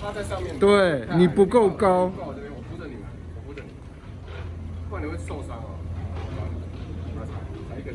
趴在上面。对你不够高。我扶着你们我扶着你不然你会受伤哦。来踩踩一个